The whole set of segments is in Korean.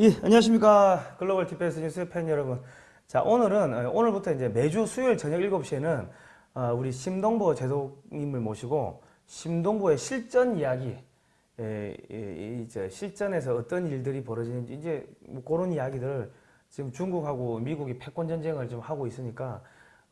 예, 안녕하십니까. 글로벌 디펜스 뉴스 팬 여러분. 자, 오늘은, 어, 오늘부터 이제 매주 수요일 저녁 7시에는 어, 우리 심동보 제독님을 모시고 심동보의 실전 이야기, 예, 예, 이제 실전에서 어떤 일들이 벌어지는지 이제 뭐 그런 이야기들을 지금 중국하고 미국이 패권 전쟁을 좀 하고 있으니까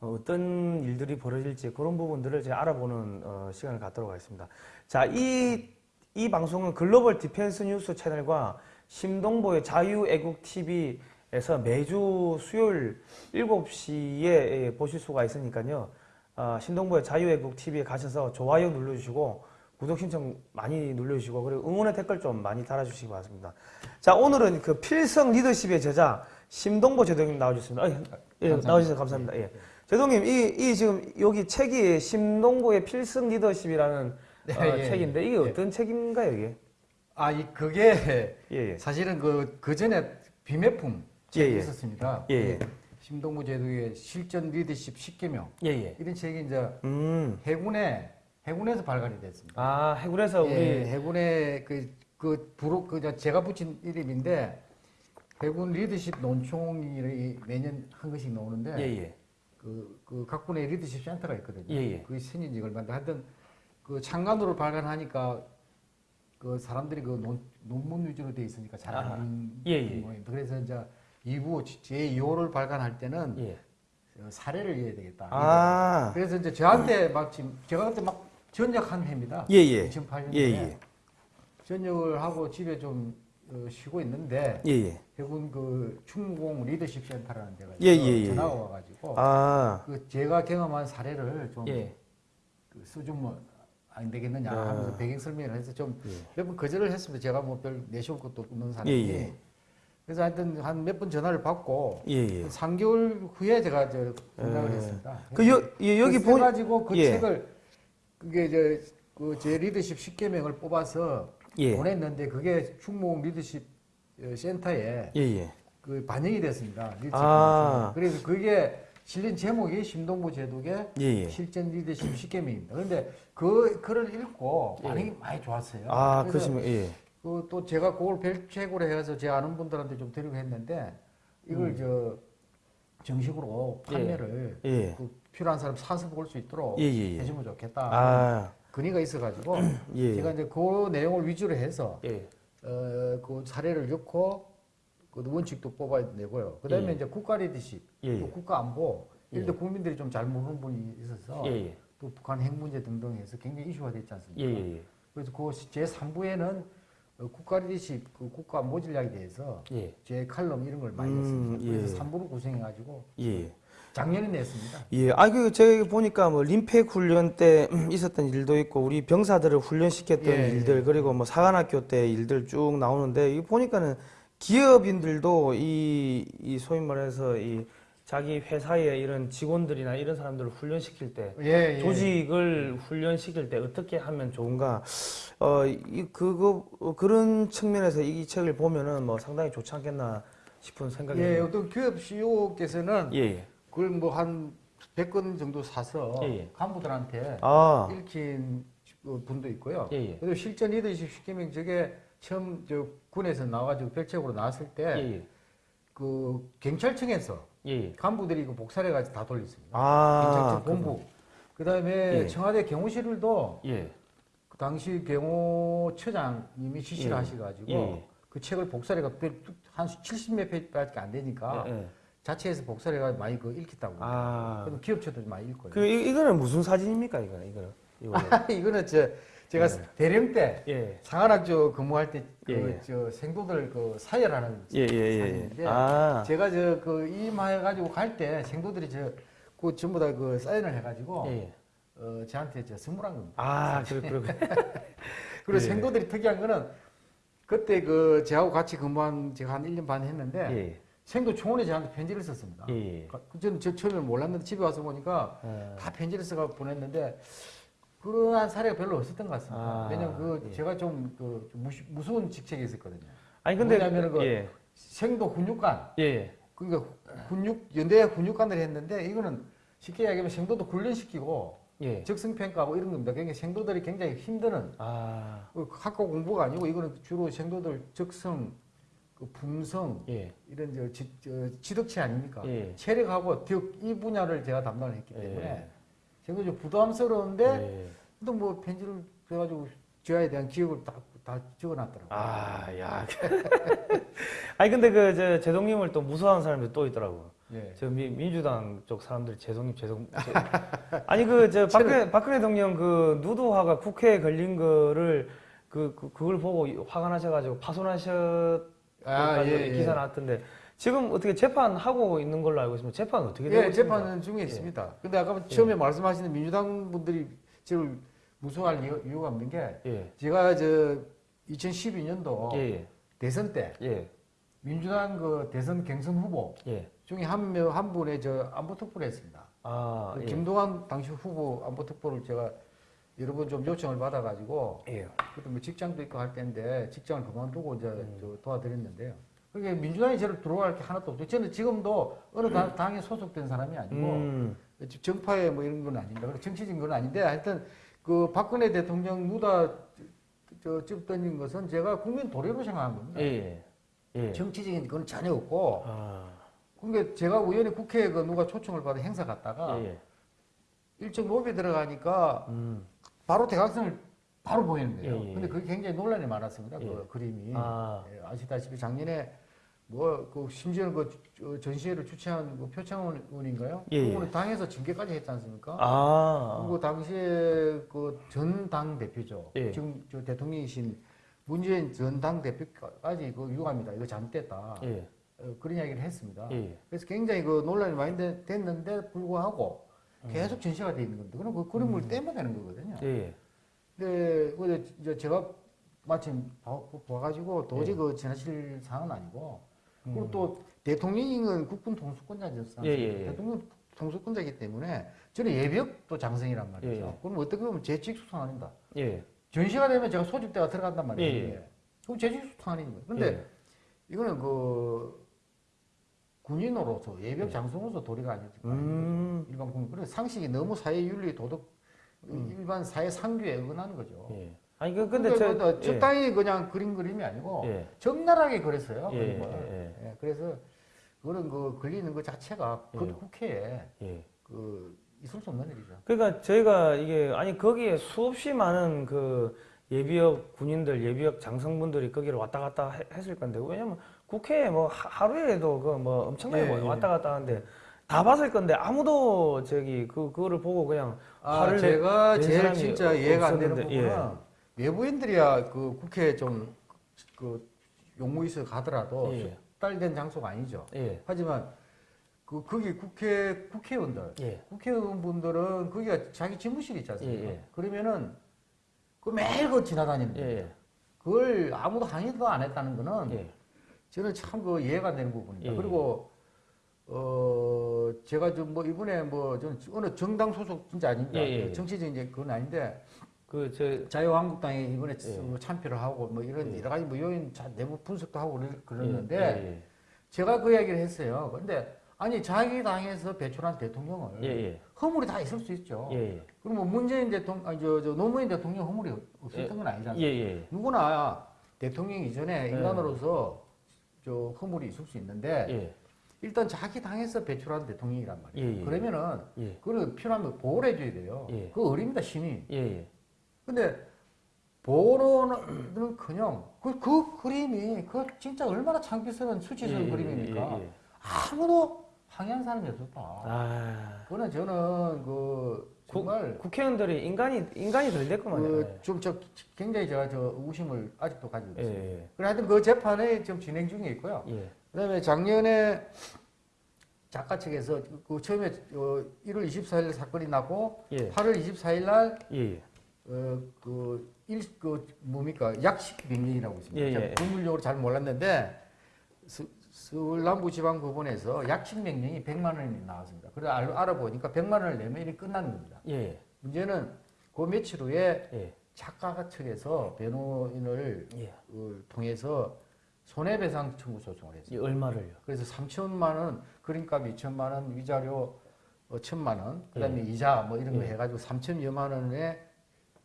어, 어떤 일들이 벌어질지 그런 부분들을 제가 알아보는 어, 시간을 갖도록 하겠습니다. 자, 이, 이 방송은 글로벌 디펜스 뉴스 채널과 심동보의 자유애국 TV에서 매주 수요일 7시에 보실 수가 있으니까요. 어, 심동보의 자유애국 TV에 가셔서 좋아요 눌러주시고 구독 신청 많이 눌러주시고 그리고 응원의 댓글 좀 많이 달아주시기 바랍니다. 자 오늘은 그 필승 리더십의 저자 심동보 제독님 나와주셨습니다. 아, 예, 감사합니다. 나와주셔서 감사합니다. 예. 제독님 이, 이 지금 여기 책이 심동보의 필승 리더십이라는 네, 어, 예, 책인데 이게 예. 어떤 책인가요 이게? 아, 이 그게 예, 예. 사실은 그, 그 전에 비매품 책이 예, 예. 있었습니다. 예, 예. 그 심동구 제독의 실전 리더십 10개명. 예, 예. 이런 책이 이제 음. 해군에, 해군에서 발간이 됐습니다. 아 해군에서 우리 예, 해군의 그, 그, 부로, 그, 저 제가 붙인 이름인데, 해군 리더십 논총이 매년 한 것씩 나오는데, 예, 예. 그, 그 각군의 리더십 센터가 있거든요. 예, 예. 그게 생긴 지 얼마 안 돼. 하여튼 그 창간으로 발간하니까 그 사람들이 그 논, 논문 위주로 돼 있으니까 잘. 안 예, 예. 모양입니다. 그래서 이제 2부 제2호를 발간할 때는 예. 어, 사례를 이어야 되겠다. 아. 그래서 이제 저한테 막 지금 제가 그때 막 전역한 해입니다. 예, 예. 2008년에 예, 예. 전역을 하고 집에 좀 어, 쉬고 있는데 예, 예. 해군 그 충무공 리더십 센터라는 데가 예. 전화가 와가지고 아. 그 제가 경험한 사례를 좀 예. 그 써주면 안 되겠느냐 아. 하면서 배경 설명을 해서 좀 예. 몇번 거절을 했습니다. 제가 뭐 별 내세울 것도 없는 사람이. 예, 예. 그래서 하여튼 한 몇 번 전화를 받고 예, 예. 3개월 후에 제가 저 연락을 예. 했습니다. 그 여, 예, 여기 보 가지고 그 예. 책을 그게 저 그제 리더십 10개명을 뽑아서 예. 보냈는데 그게 충무공 리더십 어, 센터에 예, 예. 그 반영이 됐습니다. 리더십 아. 그래서 그게 실린 제목이 심동보 제독의 예, 예. 실전 리더십 10개명입니다. 그런데 그 글을 읽고 예. 반응이 많이 좋았어요. 아, 그러시면 예. 그 또 제가 그걸 별책으로 해서 제 아는 분들한테 좀 드리고 했는데 이걸 저 정식으로 판매를 음. 예. 그 필요한 사람 사서 볼 수 있도록 예, 예, 예. 해주면 좋겠다. 아. 근의가 있어가지고 예. 제가 이제 그 내용을 위주로 해서 예. 어, 그 사례를 넣고 그 원칙도 뽑아내고요. 그다음에 예. 이제 국가 리더십, 예, 또 예. 국가 안보 예. 이런데 국민들이 좀 잘 모르는 분이 있어서 예, 예. 또 북한 핵 문제 등등 해서 굉장히 이슈가 됐지 않습니까? 예. 그래서 그 제 3부에는 국가 리더십, 그 국가 전략에 대해서 예. 제 칼럼 이런 걸 많이 음, 냈습니다. 그래서 예. 3부를 구성해가지고 예. 작년에 냈습니다. 예, 아, 그, 제가 보니까 뭐, 림팩 훈련 때 있었던 일도 있고, 우리 병사들을 훈련시켰던 예, 일들, 예. 그리고 뭐, 사관학교 때 일들 쭉 나오는데, 이 보니까는 기업인들도 이, 이 소위 말해서 이 자기 회사의 이런 직원들이나 이런 사람들을 훈련시킬 때, 예, 예. 조직을 훈련시킬 때 어떻게 하면 좋은가, 어, 이, 그거, 어, 그런 측면에서 이 책을 보면은 뭐 상당히 좋지 않겠나 싶은 생각이 예. 어떤 기업 CEO께서는 예, 예. 그걸 뭐 한 100건 정도 사서 예, 예. 간부들한테 아, 읽힌 분도 있고요. 그리고 실전 리더십 시키면 저게 처음 저 군에서 나와가지고 별책으로 나왔을 때 예, 그 예. 경찰청에서 예, 예. 간부들이 그 복사해가지고 다 돌렸습니다. 아, 본부. 그 다음에 예. 청와대 경호실도 예. 그 당시 경호처장님이 지시를 예. 하셔가지고 예. 그 책을 복사해가 한 70몇 페이지밖에 안 되니까 예, 예. 자체에서 복사해가 많이 그 읽혔다고. 아, 그래서 기업체도 많이 읽고요. 그 이, 이거는 무슨 사진입니까? 이거는 이거는 이거. 이거는 저 제가 예. 대령 때 예. 상한학교 근무할 때그 예, 저 생도들 그 사열하는 예, 예, 예. 사진인데 아, 제가 저 그 임해 가지고 갈 때 생도들이 저그 전부 다 그 사인을 해가지고 예, 예. 어 저한테 저 선물한 겁니다. 아, 그래. 그리고 예. 생도들이 특이한 거는 그때 그 저하고 같이 근무한 제가 한 1년 반 했는데 예, 생도 총원에 저한테 편지를 썼습니다. 예, 예. 그 저는 저 처음에 몰랐는데 집에 와서 보니까 아, 다 편지를 써가 보냈는데 그러한 사례가 별로 없었던 것 같습니다. 아, 왜냐면 그 예. 제가 좀그 무서운 직책이 있었거든요. 아니 근데 뭐냐면은 그 예, 생도 훈육관 예, 그러니까 훈육 연대 훈육관을 했는데 이거는 쉽게 이야기하면 생도도 훈련시키고 예. 적성평가하고 이런 겁니다. 그러니까 생도들이 굉장히 힘드는 아, 그 학교 공부가 아니고 이거는 주로 생도들 적성 그 풍성 예. 이런 저, 지, 저 지덕체 아닙니까? 예. 체력하고 덕 이 분야를 제가 담당을 했기 예. 때문에 제가 좀 부담스러운데 예. 또 뭐 편지를 해가지고 저에 대한 기억을 다, 다 적어놨더라고요. 아, 야. 아니 근데 그 저 제동님을 또 무서워하는 사람들이 또 있더라고. 예. 저 미, 민주당 쪽 사람들이 제동님 제동. 제- 아니 그 저 박근혜 박근혜 대통령 그 누드화가 국회에 걸린 거를 그, 그 그걸 보고 화가 나셔가지고 파손하셨. 아, 예, 예. 기사 나왔던데 지금 어떻게 재판 하고 있는 걸로 알고 있습니다. 재판 은 어떻게 되고 예, 있습니까? 재판은 중에 있습니다. 근데 아까 처음에 말씀하시는 민주당 분들이 저를 무서워할 이유- 이유 가 없는 게 예. 제가 저 2012년도 예. 대선 때 예. 민주당 그 대선 경선 후보 예. 중에 한 명 한 분의 저 안보 특보를 했습니다. 아, 그 예. 김동완 당시 후보 안보 특보를 제가 여러 번 좀 요청을 받아가지고 예. 그때 뭐 직장도 있고 할 때인데 직장을 그만두고 이제 음. 저 도와드렸는데요. 그게 민주당이 저를 들어갈 게 하나도 없죠. 저는 지금도 어느 당- 당에 소속된 사람이 아니고 음. 정파에 뭐 이런 건 아닙니다. 정치적인 건 아닌데 하여튼 그 박근혜 대통령 누다 저집 던진 것은 제가 국민 도래로 생각한 겁니다. 예. 예. 정치적인 건 전혀 없고 아. 그게 제가 우연히 국회에 그 누가 초청을 받아 행사 갔다가 예. 일정 로비에 들어가니까 음. 바로 대각선을 바로 보이는 거예요. 예, 예. 근데 그게 굉장히 논란이 많았습니다. 예. 그 그림이 아. 예, 아시다시피 작년에 뭐 그 심지어는 그 주- 전시회를 주최한 그 표창원 의원인가요? 예, 예. 그분은 당에서 징계까지 했지 않습니까? 아. 그리고 당시에 그 전 당 대표죠. 예. 지금 저 대통령이신 문재인 전 당 대표까지 그 유감이다. 이거 잘못됐다. 예. 어, 그런 이야기를 했습니다. 예. 그래서 굉장히 그 논란이 많이 되- 됐는데 불구하고 계속 전시가 돼 있는 건데 그럼 그 그림을 떼면 되는 거거든요. 예. 근데 그 이제 제가 마침 봐- 봐가지고 도저히 예. 그 지나칠 상황은 아니고 음. 그리고 또 대통령은 국군 통수권자였어요. 예, 예, 예. 대통령 통수권자이기 때문에 저는 예비역도 장성이란 말이죠. 예, 예. 그럼 어떻게 보면 재직수상 아닙니다. 예. 전시가 되면 제가 소집대가 들어간단 말이에요. 예, 예. 그럼 재직수상 아닌 거예요. 근데 예. 이거는 그 군인으로서 예비역 장성으로서 도리가 아니지. 음. 일반 국민. 그래서 상식이 너무 사회 윤리 도덕 일반 사회 상규에 어긋나는 거죠. 예. 아니 그 근데 근데 저 저, 적당히 그냥 그린 그림이 아니고 예. 적나라하게 그렸어요. 예, 그림을. 예, 예, 그래서 그런 그 걸리는 것 자체가 그 예. 국회에 예. 그 있을 수 없는 일이죠. 그러니까 저희가 이게 아니 거기에 수없이 많은 그 예비역 군인들, 예비역 장성분들이 거기를 왔다 갔다 해- 했을 건데 왜냐면 국회에 뭐 하- 하루에도 그 뭐 엄청나게 예, 뭐 예. 왔다 갔다 하는데 다 봤을 건데 아무도 저기 그 그거를 보고 그냥 아, 화를 내- 제가 낸 제일 진짜 이해가 안 되는 부분은 외부인들이야 그 국회에 좀그 용무 있어 가더라도 예. 숙달된 장소가 아니죠. 예. 하지만 그 거기 국회 국회의원들 예. 국회의원분들은 거기가 자기 집무실이 있지 않습니까? 예, 예. 그러면은 그 매일 그 지나다니는 예. 거예요. 예. 그걸 아무도 항의도 안 했다는 거는 예. 저는 참 그 이해가 안 되는 부분입니다. 예. 그리고 어 제가 좀 뭐 이번에 뭐 저는 어느 정당 소속 진짜 아닙니다. 정치적인 이제 그건 아닌데 그저 자유한국당에 이번에 예. 뭐 참표를 하고 뭐 이런 예. 여러 가지 뭐 요인 자- 내부 분석도 하고 그러- 그러는데 예. 제가 그 이야기를 했어요. 근데 아니 자기 당에서 배출한 대통령을 예. 예. 허물이 다 있을 수 있죠. 예. 예. 그럼 뭐 문재인 대통령, 아니 저, 저 노무현 대통령 허물이 없었던 건 아니잖아요. 예. 예. 누구나 대통령 이전에 예. 인간으로서 저 허물이 있을 수 있는데 예. 일단 자기 당에서 배출한 대통령이란 말이에요. 예, 예. 그러면은 예. 그걸 필요하면 보호를 해줘야 돼요. 예. 그 어립니다 신이. 근데 보호는 그냥 그, 그 그림이 그 진짜 얼마나 창피스러운 수치스러운 예, 예, 그림입니까? 예, 예. 아무도 항의한 사람이 없었다. 아. 그거는 저는 그 정말 국회의원들이 인간이 인간이 덜 됐구만요. 그 좀저 굉장히 제가 저 의심을 아직도 가지고 예. 있습니다. 예. 그래 하여튼 그 재판이 지금 진행 중에 있고요. 예. 그다음에 작년에 작가 측에서 그 처음에 어 1월 24일 사건이 나고 예. 8월 24일 날 예. 어, 그, 일, 그, 뭡니까, 약식 명령이라고 있습니다. 예, 예. 법률용어를 잘 몰랐는데, 서, 서울 남부지방법원에서 약식 명령이 100만 원이 나왔습니다. 그래 알, 알아 보니까 100만 원을 내면 일이 끝나는 겁니다. 예. 문제는 그 며칠 후에 예. 작가 측에서 변호인을 예. 어, 통해서 손해배상 청구 소송을 했습니다. 이 얼마를요? 그래서 3천만 원, 그림값 2천만 원, 위자료 어, 1천만 원, 그 다음에 예. 이자 뭐 이런 거 예. 해가지고 3천여만 원의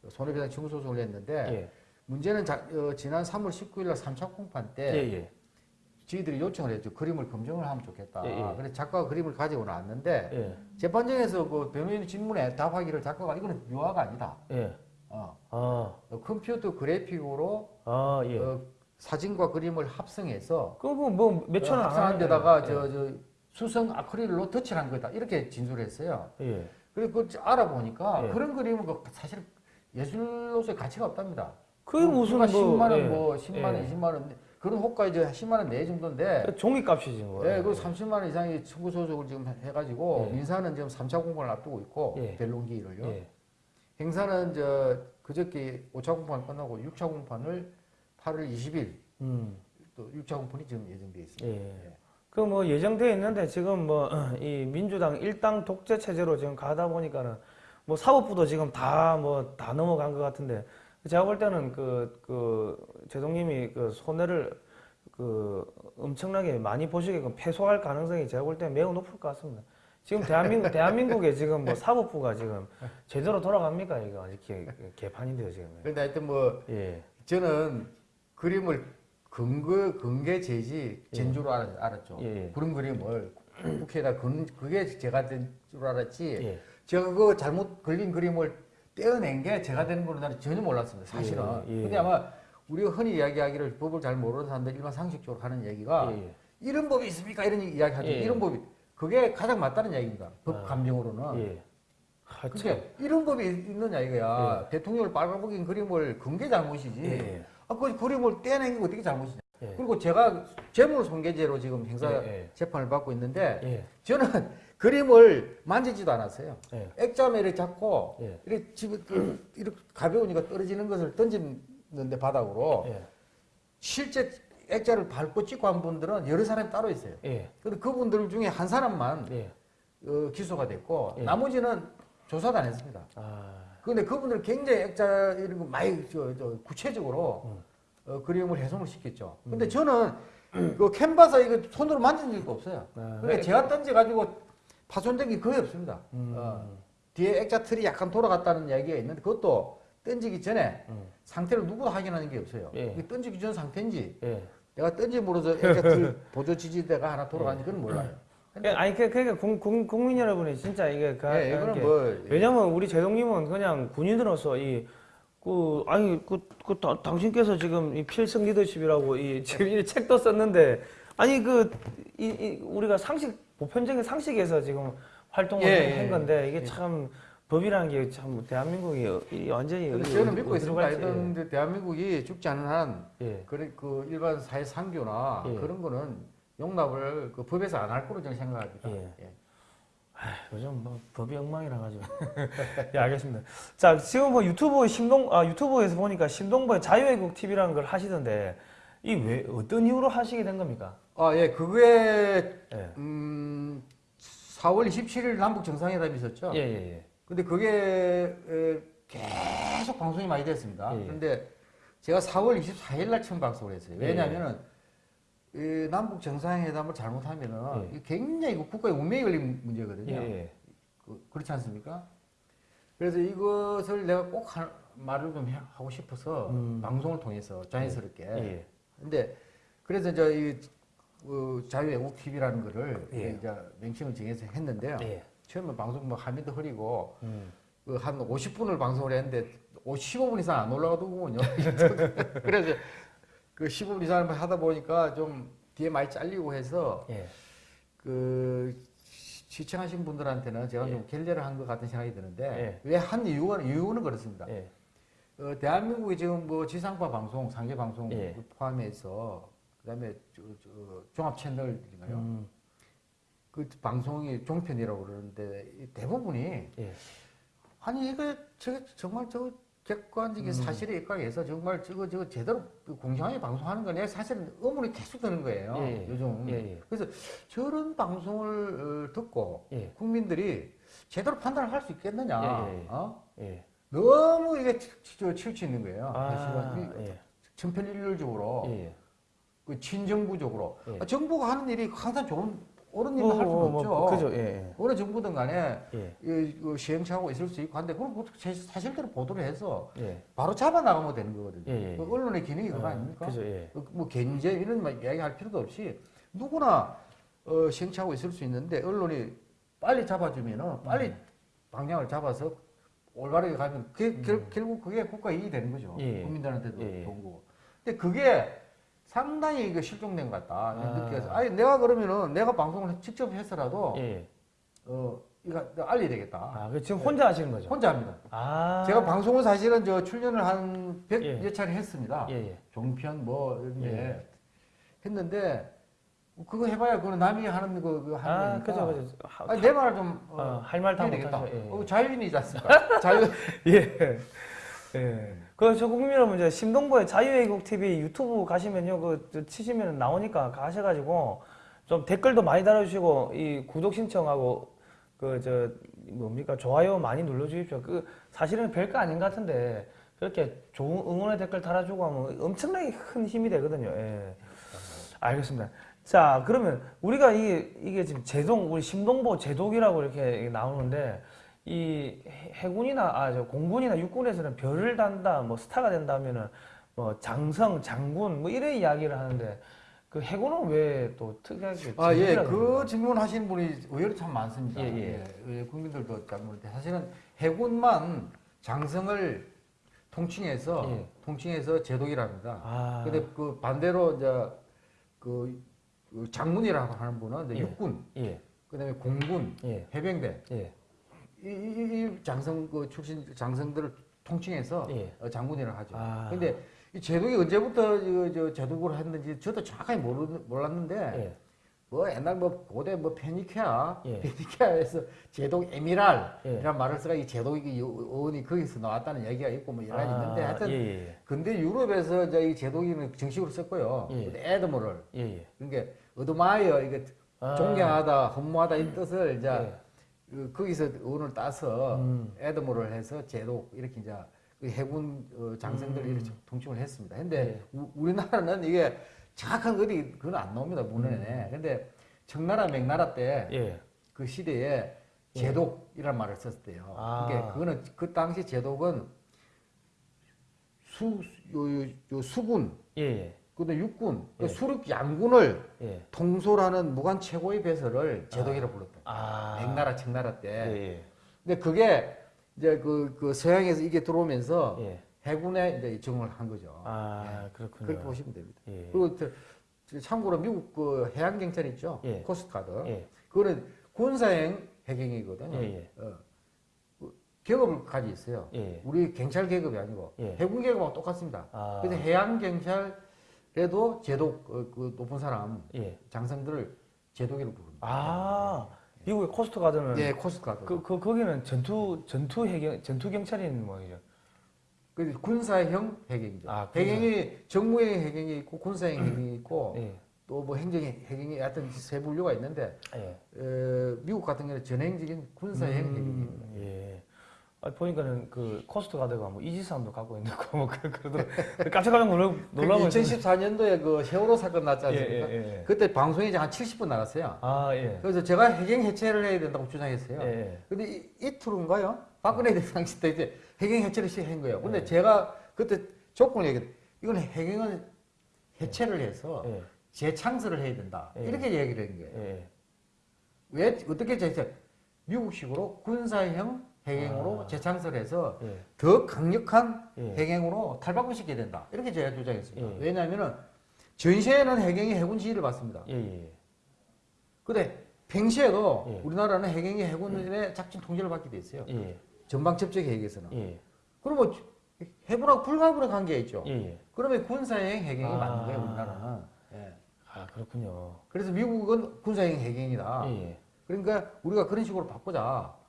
손해배상 청구 소송을 했는데 예. 문제는 자, 어, 지난 3월 19일 날 3차 공판 예. 때 예. 저희들이 요청을 했죠. 그림을 검증을 하면 좋겠다. 예, 예. 그래서 작가가 그림을 가지고 나왔는데 예. 재판정에서 그 변호인 질문에 답하기를 작가가 이거는 유화가 아니다. 예. 어, 아. 어, 컴퓨터 그래픽으로 아, 예. 어, 사진과 그림을 합성해서 그거 뭐 몇 천 원 합성한 안 데다가. 저, 저 수성 아크릴로 덧칠한 거다. 이렇게 진술했어요. 예. 그리고 그 알아보니까 예. 그런 그림은 그 사실 예술로서의 가치가 없답니다. 그게 무슨 뭐 10만 원, 예. 뭐 10만 원, 예. 20만 원 그런 호가 이제 10만 원 내 정도인데 종이값이지 뭐. 예, 그 30만 원 이상의 청구 소속을 지금 해가지고 예. 민사는 지금 3차 공판을 앞두고 있고 예. 델론기를요. 예. 행사는 저 그저께 5차 공판 끝나고 6차 공판을 8월 20일 음. 또 6차 공판이 지금 예정돼 있습니다. 예. 그뭐 예정돼 있는데 지금 뭐 이 민주당 일당 독재 체제로 지금 가다 보니까는 뭐 사법부도 지금 다 뭐 다 넘어간 것 같은데 제가 볼 때는 그, 그, 제동님이 그 손해를 그 엄청나게 많이 보시게끔 패소할 가능성이 제가 볼 때는 매우 높을 것 같습니다. 지금 대한민국, 대한민국에 지금 뭐 사법부가 지금 제대로 돌아갑니까? 이거 아직 개, 개판인데요, 지금. 그런데 하여튼 뭐 예. 저는 그림을 근거 근계 제지 전주로 알, 알았죠. 예, 예. 그런 그림을 국회에다 근 그게 제가 된 줄 알았지. 예. 제가 그 잘못 그린 그림을 떼어낸 게 제가 되는 걸로 나는 전혀 몰랐습니다. 사실은. 예, 예. 근데 아마 우리가 흔히 이야기하기를 법을 잘 모르는 사람들 일반 상식적으로 하는 얘기가 예, 예. 이런 법이 있습니까? 이런 이야기 하죠. 예, 예. 이런 법이 그게 가장 맞다는 얘기입니다. 법 아, 감정으로는. 예. 그게 이런 법이 있느냐 이거야. 대통령을 빨아먹인 그림을 근게 잘못이지. 예. 아, 그 그림을 떼낸 게 어떻게 잘못이냐. 예. 그리고 제가 재물 손괴죄로 지금 행사 예, 예. 재판을 받고 있는데 예. 저는 그림을 만지지도 않았어요. 예. 액자매를 잡고 예. 이렇게 집에 그 이렇게 가벼우니까 떨어지는 것을 던지는데 바닥으로 예. 실제 액자를 밟고 찍고 한 분들은 여러 사람이 따로 있어요. 예. 근데 그분들 중에 한 사람만 예. 어, 기소가 됐고 예. 나머지는 조사도 안 했습니다. 아. 근데 그분들 굉장히 액자 이런 거 많이 저, 저 구체적으로 음. 어, 그림을 해송을 시켰죠. 근데 저는 그 캔버스 이거 손으로 만진 적도 없어요. 아, 그러니까 제가 던져 가지고 파손된 게 거의 없습니다. 음. 어, 뒤에 액자 틀이 약간 돌아갔다는 이야기가 있는데 그것도 던지기 전에 음. 상태를 누구도 확인하는 게 없어요. 예. 이게 던지기 전 상태인지 예. 내가 던짐으로써 액자 틀 보조 지지대가 하나 돌아가는지 그건 몰라요. 예, 아니 그 그러니까 국, 국, 국민 여러분이 진짜 이게 그 예, 이거는 이렇게- 뭐 왜냐면 우리 제동님은 그냥 군인으로서 이 그 아니 그, 그 다- 당신께서 지금 이 필승 리더십이라고 이 지금 이 책도 썼는데 아니 그 이, 이 우리가 상식 보편적인 상식에서 지금 활동을 예, 한 예, 건데 이게 예. 참 법이라는 게 참 대한민국이 이 완전히 근데 저는 믿고 있습니다. 이제 대한민국이 죽지 않은 한 예. 그래 그 일반 사회 상규나 예. 그런 거는 용납을 그 법에서 안 할 거로 저는 생각합니다. 예. 예. 요즘 뭐 법이 엉망이라 가지고. 예, 알겠습니다. 자, 지금 뭐 유튜브 심동 아 유튜브에서 보니까 심동보의 자유애국 TV라는 걸 하시던데 이 왜 어떤 이유로 하시게 된 겁니까? 아, 예, 그게 예. 음 4월 27일 남북 정상회담이 있었죠. 예, 예, 예. 근데 그게 에, 계속 방송이 많이 됐습니다. 예. 그런데 제가 4월 24일 날 처음 방송을 했어요. 예. 왜냐하면은 이 남북 정상회담을 잘못하면은 예. 굉장히 국가의 운명이 걸린 문제거든요. 예, 예. 그, 그렇지 않습니까? 그래서 이것을 내가 꼭 하, 말을 좀 해- 하고 싶어서 음. 방송을 통해서 자연스럽게. 예. 근데 그래서 저이 그 자유애국 TV라는 거를 예. 이제 명칭을 정해서 했는데요. 예. 처음에 방송 뭐 화면도 흐리고 음. 그 한 50분을 방송을 했는데 15분 이상 안 올라가더군요. 그래서 그 15분 이상 하다 보니까 좀 뒤에 많이 잘리고 해서 예. 그 시- 시청하신 분들한테는 제가 좀 결례를 한 것 같은 생각이 드는데 예. 왜한 이유가 이유는 그렇습니다. 예. 어, 대한민국이 지금 뭐 지상파 방송, 상계 방송 예. 포함해서 그다음에 저, 저, 종합 채널인가요? 음. 그 방송이 종편이라고 그러는데 이 대부분이 예. 아니 이거 저 정말 저 객관적인 음. 사실에 입각해서 정말 저거 저거 제대로 그 공정하게 방송하는 거내 사실은 의문이 계속 드는 거예요. 예, 예. 요즘. 예, 예. 그래서 저런 방송을 어, 듣고 예. 국민들이 제대로 판단을 할 수 있겠느냐? 어? 예. 너무 이게 치- 저 치우쳐 있는 거예요. 아, 예. 그 친정부적으로 예. 아, 정부가 하는 일이 항상 좋은 옳은 일을 할 수는 뭐, 뭐, 없죠. 뭐, 그죠, 예, 어느 정부든 간에 예, 이, 그 시행착오가 있을 수 있고 한데 그걸 뭐 제- 사실대로 보도를 해서 예, 바로 잡아 나가면 되는 거거든요. 예, 예. 그 언론의 기능이 그거 어, 아닙니까? 그죠, 예, 어, 뭐 견제 이런 말 이야기할 필요도 없이 누구나 어, 시행착오 있을 수 있는데 언론이 빨리 잡아주면은 빨리 음. 방향을 잡아서 올바르게 가면 그게 결, 결국 그게 국가 이익이 되는 거죠. 음. 예. 국민들한테도 예. 좋은 거고. 근데 그게 상당히 이거 실종된 것 같다 아. 느껴서 아니 내가 그러면은 내가 방송을 직접 해서라도 예. 어 이거 알려야 되겠다. 아, 그 지금 혼자 하시는 거죠? 혼자 합니다. 아, 제가 방송을 사실은 저 출연을 한 100여 예. 차례 했습니다. 예, 예, 종편 뭐 이런 게 예. 했는데 그거 해봐야 그건 남이 하는 거 그거 하는 아, 거니까. 그죠, 그죠. 하- 아니, 내 말을 좀 어, 어, 할말다 해야 되겠다. 못하죠. 예. 어, 자유인이지 않습니까? 자유. 예. 예. 그저 국민 여러분 이제 심동보의 자유애국 TV 유튜브 가시면요 그 치시면 나오니까 가셔가지고 좀 댓글도 많이 달아주시고 이 구독 신청하고 그 저 뭡니까 좋아요 많이 눌러주십시오. 그 사실은 별거 아닌 것 같은데 그렇게 좋은 응원의 댓글 달아주고 하면 엄청나게 큰 힘이 되거든요. 예. 알겠습니다. 자 그러면 우리가 이게 이게 지금 제동 우리 심동보 제독이라고 이렇게 나오는데 이 해- 해군이나 아 저 공군이나 육군에서는 별을 단다 뭐 스타가 된다면은 뭐 장성 장군 뭐 이런 이야기를 하는데 그 해군은 왜 또 특이하게 아, 예. 그 그러나요? 질문 하시는 분이 의외로 참 많습니다. 예, 예. 예, 국민들도 잘 모르는데 사실은 해군만 장성을 통칭해서 예. 통칭해서 제독이랍니다. 아 근데 그 반대로 이제 그, 그 장군이라고 하는 분은 이제 예. 육군, 예, 그다음에 공군, 예, 해병대 예, 이, 이, 이 장성 그 출신 장성들을 통칭해서 예. 어, 장군이라고 하죠. 아. 근데 이 제독이 언제부터 저, 저 제독을 했는지 저도 정확하게 모르, 몰랐는데 예, 뭐 옛날 뭐 고대 뭐 페니키아 예. 페니키아에서 제독 admiral 예. 이란 말을 써가 이 제독이 어원이 거기서 나왔다는 얘기가 있고 뭐 여러 가지 있는데 아, 하여튼 예, 예, 근데 유럽에서 이제 이 제독이는 정식으로 썼고요. 예. 근데 admiral을 예, 예. 그러니까 admire 이게 아. 존경하다 헌무하다 이 뜻을 이제 예. 그 거기서 어원을 따서 음. 에드머를 해서 제독 이렇게 이제 그 해군 어, 장성들 음. 이렇게 통칭을 했습니다. 근데 예. 우, 우리나라는 이게 정확한 어디 그건 안 나옵니다 문헌에. 근데 청나라 맥나라 때그 예. 시대에 제독이란 말을 썼대요. 아. 그게 그거는 그 당시 제독은 수, 요, 요, 요 수군, 예, 예, 근데 육군, 그 예. 수륙 양군을 예. 통솔하는 무관 최고의 벼슬을 제독이라고 불렀다. 아. 명나라, 청나라 때. 예, 근데 그게 이제 그, 그 서양에서 이게 들어오면서 예. 예. 해군에 이제 적용을 한 거죠. 아, 그렇군요. 그렇게 보시면 됩니다. 예. 그리고 참고로 미국 그 해양 경찰 있죠, 예. Coast Guard. 예. 그거는 군사형 해경이거든요. 예, 예. 어. 그 계급을 가지고 있어요. 예. 우리 경찰 계급이 아니고 예. 해군 계급하고 똑같습니다. 아. 그래서 해양 경찰 에도 제독 어, 그 높은 사람 예. 장성들을 제독이라고 부릅니다. 아, 미국의 Coast Guard는 예, Coast Guard. 그, 그 거기는 전투 전투 해경 전투 경찰인 모양이죠. 그 군사형 해경이죠. 아. 해경이 정무형 해경이 있고 군사형 해경이 있고 예. 또뭐 행정 해경이 하여튼 세 분류가 있는데 예. 어, 미국 같은 경우는 전형적인 군사형 해경입니다. 음, 예. 아, 보니까는 그 Coast Guard가 뭐 이지스함도 갖고 있는 거뭐 그러더라고. 깜짝 깜짝 놀라 놀라고 그 2014년도에 그 세월호 사건 났지 예, 않습니까? 예, 예. 그때 방송이 이제 한 70분 나갔어요. 아, 예. 그래서 제가 해경 해체를 해야 된다고 주장했어요. 예, 예. 근데 이, 이틀인가요? 박근혜 대통령 때 이제 해경 해체를 시행한 거예요. 근데 예. 제가 그때 조건을 얘기했어요. 이건 해경을 해체를 해서 예. 재창설을 해야 된다. 예. 이렇게 얘기를 한 거예요. 예. 왜 어떻게 재창? 미국식으로 군사형 해경으로 아. 재창설해서 예. 더 강력한 예. 해경으로 탈바꿈시켜야 된다. 이렇게 제가 주장했습니다. 예. 왜냐하면은 전시에는 해경이 해군 지휘를 받습니다. 예. 예. 근데 평시에도 예. 우리나라는 해경이 해군의 작전 통제를 받게 돼 있어요. 예. 전방 접촉 계획에서는. 예. 그러면 해군하고 불가분의 관계가 있죠. 예. 예. 그러면 군사형 해경이 아. 맞는 거예요, 우리나라는. 예. 아, 그렇군요. 그래서 미국은 군사형 해경이다. 예. 예. 그러니까 우리가 그런 식으로 바꾸자.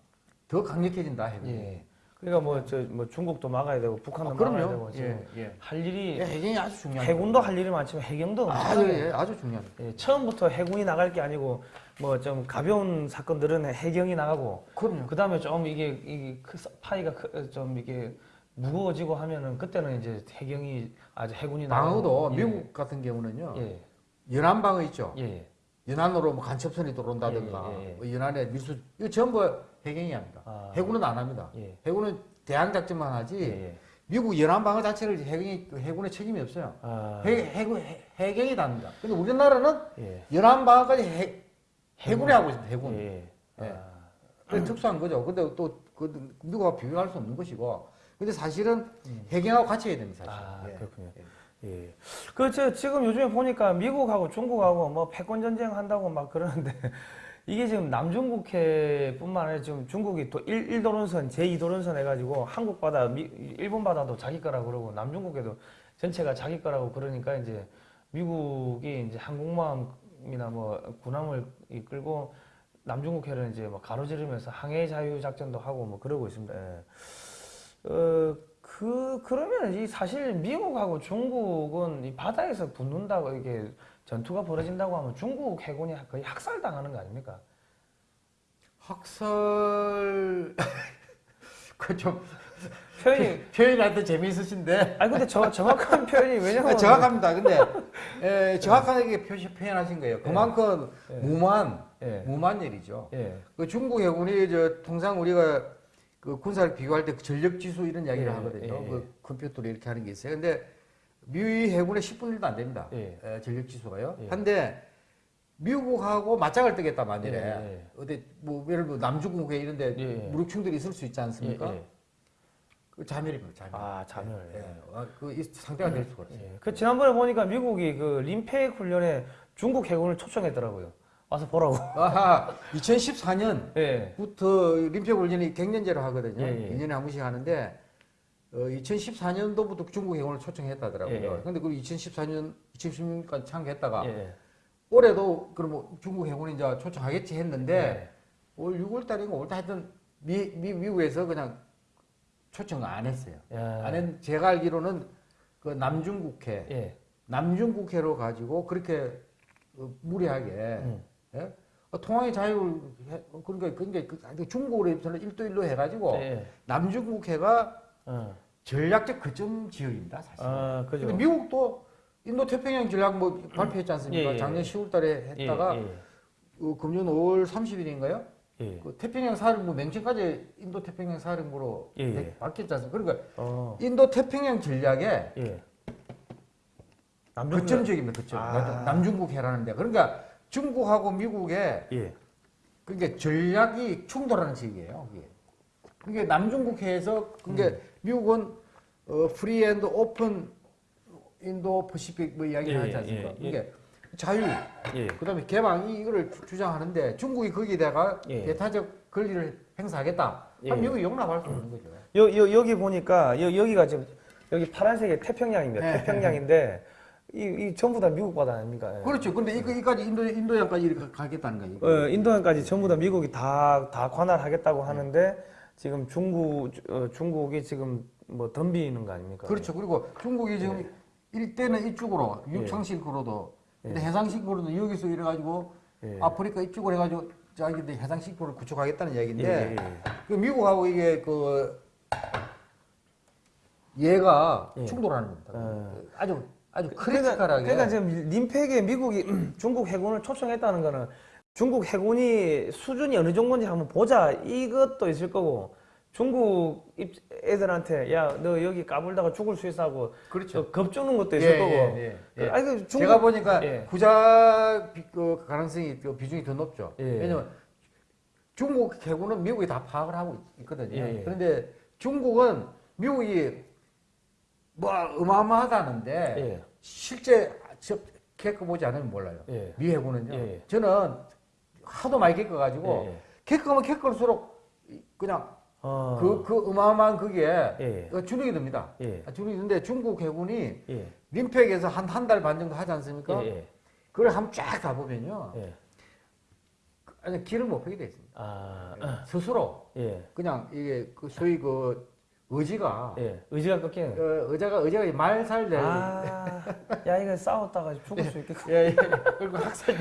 더 강력해진다, 해경이. 예. 그러니까 뭐 저 뭐 중국도 막아야 되고 북한도 아, 막아야 되고. 지금 예, 예. 할 일이 예, 해경이 아주 중요한 해군도 할 일이 많지만 해경도 아주, 엄청나게 예, 아주 중요한 예, 처음부터 해군이 나갈 게 아니고 뭐 좀 가벼운 사건들은 해경이 나가고 그럼요. 그 다음에 좀 이게 이게 크- 파이가 크- 좀 이게 무거워지고 하면은 그때는 이제 해경이 아주 해군이 방어도 나가고 예. 미국 같은 경우는요. 예. 연안방어 있죠. 예. 예. 연안으로 뭐 간첩선이 들어온다든가 예, 예, 예. 뭐 연안에 밀수 이거 전부 해경이 합니다. 아. 해군은 안 합니다. 예. 해군은 대항 작전만 하지 예, 예. 미국 연안 방어 자체를 해경이 그 해군의 책임이 없어요. 아, 해, 해군 해, 해경이 다 합니다. 근데 우리나라는 예. 연안 방어까지 해, 해군이 하고 있습니다. 해군. 예. 예. 아, 그게 특수한 거죠. 근데 또 그, 미국하고 비교할 수 없는 것이고. 근데 사실은 음. 해경하고 같이 해야 됩니다. 사실. 아, 예. 그렇군요. 예. 그저 지금 요즘에 보니까 미국하고 중국하고 뭐 패권 전쟁 한다고 막 그러는데 이게 지금 남중국해뿐만 아니라 지금 중국이 또 1, 1도론선, 제2도론선 해가지고 한국 바다, 미, 일본 바다도 자기 거라 그러고 남중국해도 전체가 자기 거라고 그러니까 이제 미국이 이제 항공모함이나 뭐 군함을 이끌고 남중국해를 이제 뭐 가로지르면서 항해 자유 작전도 하고 뭐 그러고 있습니다. 예. 어, 그, 그러면 이 사실 미국하고 중국은 이 바다에서 붙는다고 이게 전투가 벌어진다고 하면 중국 해군이 거의 학살당하는 거 아닙니까? 학설 그좀 표현이, 하여튼 재미있으신데 아니 근데 저, 정확한 표현이 왜냐면. 아, 정확합니다. 근데 에, 정확하게 표시 표현하신 거예요. 그만큼 예. 무만 예, 무만 일이죠. 예, 그 중국 해군이 저 통상 우리가 그 군사를 비교할 때 그 전력 지수 이런 이야기를 예, 하거든요. 예, 예. 그 컴퓨터로 이렇게 하는 게 있어요. 근데 미 해군의 10분 1도 안 됩니다. 예. 에, 전력 지수가요. 예. 한데 미국하고 맞짱을 뜨겠다 만일에 예, 예. 어디 뭐 예를 들어 남중국해 이런데. 무력 충돌이 있을 수 있지 않습니까? 그 자멸입니다. 자멸. 아, 자멸. 예. 예. 아, 그 이- 상태가 될 수가 있어요. 예. 그 지난번에 보니까 미국이 그 림팩 훈련에 중국 해군을 초청했더라고요. 와서 보라고. 아하, 2014년부터 예. 훈련이 갱년제로 하거든요. 예, 예. 2년에 한 번씩 하는데 어, 2014년도부터 중국 해군을 초청했다더라고요. 예, 예. 근데 그 2014년, 2016년까지 참가했다가 예. 올해도 그럼 뭐 중국 해군이 이제 초청하겠지 했는데 예. 올 6월 달인가 5월 달 하여튼 미, 미, 미국에서 그냥 초청 안 했어요. 예. 안 했, 제가 알기로는 그 남중국해, 예. 남중국해로 가지고 그렇게 어, 무리하게 음. 예? 어, 통항의 자유를 해- 어, 그러니까 그러니까 그 아니, 중국으로서는 1도 1로 해가지고 예. 남중국해가 어. 전략적 거점 지역입니다 사실. 아, 그죠. 근데 미국도 인도 태평양 전략 뭐 발표했지 않습니까? 예, 예, 작년 예. 10월달에 했다가 예, 어, 금년 5월 30일인가요? 예. 예. 그 태평양 사령부 맹칭까지 인도 태평양 사령부로 예, 예. 되- 바뀌었지 않습니까? 그러니까 어. 인도 태평양 전략의 예. 거점 지역입니다. 거점. 아. 남중국해라는 데. 그러니까 중국하고 미국의 예. 그게 전략이 충돌하는 지역이에요. 그게. 그게 남중국해에서 그게 음. 미국은 어, free and open Indo-Pacific 뭐 이야기를 예, 하지 예, 않습니까? 예, 예. 그게 자유, 예. 그다음에 개방 이- 이거를 주- 주장하는데 중국이 거기다가 예. 배타적 권리를 행사하겠다. 그럼 예. 미국이 용납할 수 없는 거죠. 여, 여, 여기 보니까 여, 여기가 지금 여기 파란색이 태평양입니다. 네. 태평양인데 이, 이 전부 다 미국 바다 아닙니까? 예. 그렇죠. 근데 이까지 인도 인도양까지 이렇게 가겠다는 거예요. 어, 인도양까지 전부 다 미국이 다, 다 관할하겠다고 하는데 지금 중국, 어, 중국이 지금 뭐 덤비는 거 아닙니까? 그렇죠. 그리고 중국이 지금 일대는 이쪽으로 예. 육창실구로도 근데 해상실구로도 여기서 이래가지고 예. 아프리카 이쪽으로 해가지고 자기들 해상실구를 구축하겠다는 예, 얘기인데 예, 예. 그 미국하고 이게 그 얘가 예. 충돌하는 겁니다. 어. 아주 아주 그러니까, 크리티컬하게 그러니까 지금 림팩에 미국이 중국 해군을 초청했다는 거는 중국 해군이 수준이 어느 정도인지 한번 보자 이것도 있을 거고 중국 입- 애들한테 야 너 여기 까불다가 죽을 수 있어 하고 그렇죠. 저 겁주는 것도 있을 예, 거고 예, 예, 예. 아니, 그 중국- 제가 보니까 예. 부자 비, 그 가능성이 그 비중이 더 높죠. 예. 왜냐면 중국 해군은 미국이 다 파악을 하고 있거든요. 예, 예. 그런데 중국은 미국이 뭐 어마어마하다는데 예. 실제 저 겪어 보지 않으면 몰라요. 예. 미 해군은요. 예, 예. 저는 하도 많이 겪어가지고 예, 예. 겪으면 겪을수록 그냥 어. 그, 그 어마어마한 그게 예. 어, 주눅이 듭니다. 예. 아, 주눅이 드는데 중국 해군이 예. 림팩에서 한 한 달 반 정도 하지 않습니까? 예. 예. 그걸 한번 쫙 가보면요. 예. 아니, 길을 못 펴게 돼 있습니다. 아. 스스로 예. 그냥 이게 그 소위 그 의지가 예. 의지가 꺾이는. 어, 의자가 의자가 말살될 아. 야 이거 싸웠다가 죽을 수 있겠다. 예, 예. 그리고 학살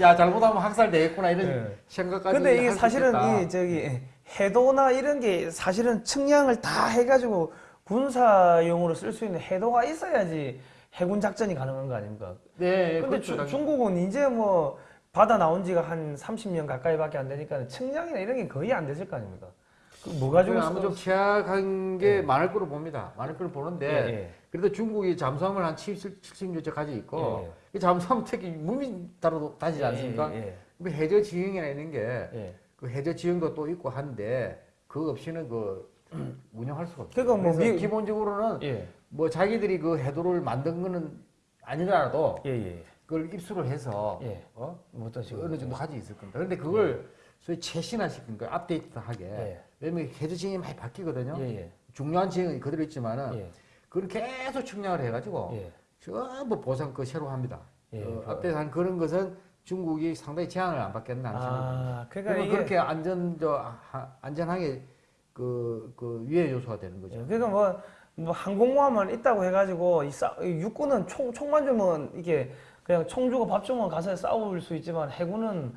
야 잘못하면 학살 되겠구나 이런 예. 생각까지 근데 이게 사실은. 이 저기 해도나 이런 게 사실은 측량을 다 해가지고 군사용으로 쓸 수 있는 해도가 있어야지 해군 작전이 가능한 거 아닙니까? 네, 근데 그렇죠. 주- 당연히. 중국은 이제 뭐 바다 나온 지가 한 30년 가까이밖에 안 되니까 측량이나 이런 게 거의 안 됐을 거 아닙니까? 그뭐 가지고 아마 좀 취약한 게 많을 거로 봅니다. 많을 거로 보는데 예, 예. 그래도 중국이 잠수함을 한 70, 70년째 가지고 있고 예, 이 잠수함 특히 무민 따로 다니지 않습니까? 예, 예, 그 해저 지형이나 있는 게 예. 그 해저 지형도 또 있고 한데 그거 없이는 그 운영할 수가 없어요. 그러니까 뭐 미- 기본적으로는 예, 뭐 자기들이 그 해도를 만든 거는 아니더라도 예, 예. 그걸 입수를 해서 예. 어? 뭐 어떤 식으로? 어느 정도 가지고 있을 겁니다. 그런데 그걸 소위 최신화 시킨 거예요. 업데이트하게. 예. 왜냐면 해저 지형이 많이 바뀌거든요. 예, 예. 중요한 지형은 그대로 있지만은 예. 그걸 계속 측량을 해가지고 예. 전부 보상 그 새로 합니다. 예, 어, 그- 앞에 한 그런 것은 중국이 상당히 제한을 안 받겠나 하는 아, 그러니까 이게 그렇게 안전 저 하- 안전하게 그, 그 위해 요소가 되는 거죠. 예, 그러니까 뭐, 뭐 항공모함만 있다고 해가지고 이 싸, 이 육군은 총 총만 주면 이게 그냥 총 주고 밥 주면 가서 싸울 수 있지만 해군은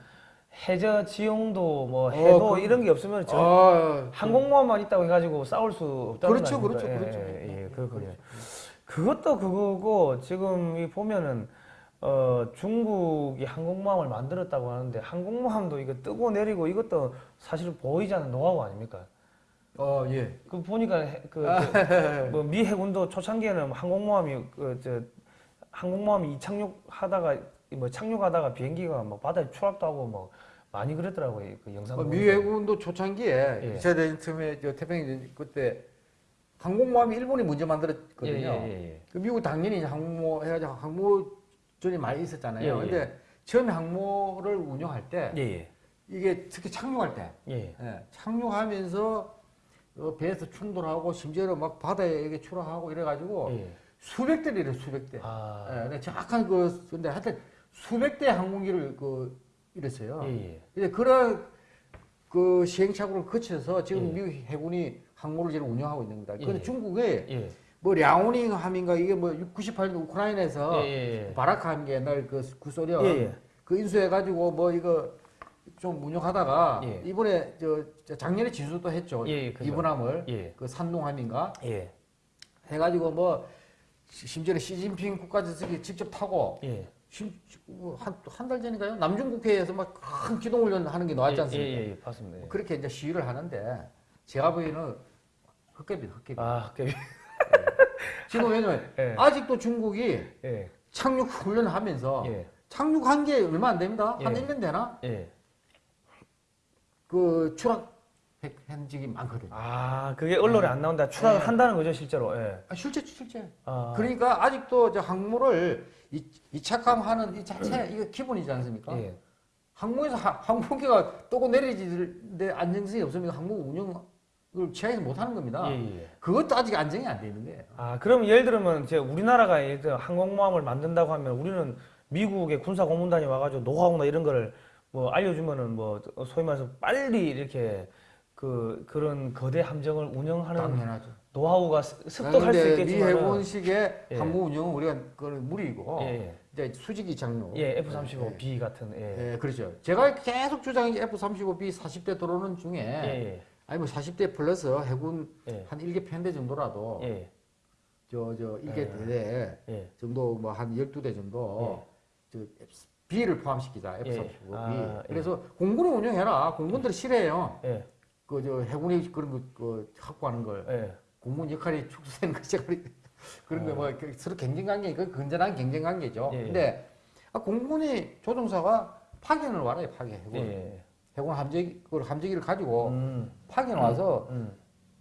해저 지형도 뭐 해도 그- 이런 게 없으면 저 아, 항공모함만 있다고 해가지고 싸울 수 없다는 그렇죠, 거? 그렇죠, 그렇죠. 예, 예, 예, 그렇군요. 그것도 그거고 지금 이 보면은 어 중국이 항공모함을 만들었다고 하는데 항공모함도 이거 뜨고 내리고 이것도 사실 보이지 않는 노하우 아닙니까? 어, 예. 그 보니까 그뭐미 해군도 초창기에는 항공모함이 그 저 항공모함이 이착륙하다가 뭐 착륙하다가 비행기가 뭐 바다에 추락도 하고 뭐 많이 그랬더라고요 그 영상 어, 보니까. 미 해군도 초창기에 예. 2차 대전 틈에 저 태평양 그때 항공모함이 일본이 먼저 만들었거든요. 예, 예, 예, 그 미국 당연히 항모 해가지고 항모전이 많이 있었잖아요. 예, 예. 근데 처음에 항모를 운영할 때 예, 예, 이게 특히 착륙할 때 예, 예, 착륙하면서 어, 배에서 충돌하고 심지어는 막 바다에 추락하고 이래가지고 예. 수백 대를 수백 대. 아, 예, 정확한 그 근데 하여튼 수백 대 항공기를 그 이랬어요. 예, 예. 이제 그런 그 시행착오를 거쳐서 지금 예. 미국 해군이 항모를 지금 운영하고 있는 겁니다. 그런데 예. 중국에 예, 뭐 랴오닝 함인가 이게 뭐 98년 우크라이나에서 예. 바라카 함기 옛날 그 구소련 예, 예. 그 인수해가지고 뭐 이거 좀 운영하다가 예. 이번에 저, 저 작년에 진수도 했죠. 이분함을 예, 그 산농함인가 예, 해가지고 뭐 시- 심지어는 시진핑 국가주석이 직접 타고 예. 한한 달 전인가요? 남중 국회에서 막 큰 기동훈련 하는 게 나왔지 않습니까? 예, 예, 예, 봤습니다. 예. 그렇게 이제 시위를 하는데 제가 보기에는 헛개비 헛개비. 아, 그, 지금 왜냐면 예. 아직도 중국이 예, 착륙 훈련하면서 예, 착륙한 게 얼마 안 됩니다. 한 예. 1년 되나? 예. 그 추락 현직이 많거든요. 아, 그게 언론에 안 나온다. 추락을 예. 한다는 거죠, 실제로. 예. 아, 실제 실제. 아, 그러니까 아직도 저 항모를 이, 이 착함하는 이 자체 이거 기본이지 않습니까? 예. 항모에서 하- 항공기가 떠고 내리지는데 안정성이 없으면 항모 운영을 취하지 못하는 겁니다. 예, 예. 그것도 아직 안정이 안돼 있는 거예요. 아, 그럼 예를 들면 이제 우리나라가 예를 들어 항공모함을 만든다고 하면 우리는 미국의 군사 고문단이 와가지고 노하우나 이런 거를 뭐 알려주면은 뭐 소위 말해서 빨리 이렇게 그 그런 거대 함정을 운영하는 당연하죠. 노하우가 습- 습득할 수 그런데 미 있겠지만 해군식의 예. 항모 운영은 우리가 그건 무리이고 예, 이제 수직이 장로. 예, F-35B 같은 예, 예, 그렇죠. 제가 계속 주장한 게 F-35B 40대 들어오는 중에 예, 아니 뭐 40대 플러스 해군 예, 한 1개 편대 정도라도 예, 저저 예. 1개 대대 예, 정도 뭐 한 12대 정도 저 B를 포함시키자 예. F-35B. 아, 예. 그래서 공군을 운영해라. 공군들이 싫어해요. 예, 그저 해군이 그런 거 그 확보하는 걸 예, 공군 역할이 축소되는 것이 그런 거뭐 서로 경쟁 관계 그 건전한 경쟁 관계죠. 어. 예. 근데 아, 공군이 조종사가 파견을 와라요 파견 해군. 예, 해군 함재기 그 함재기를 가지고 음, 파견 와서 음,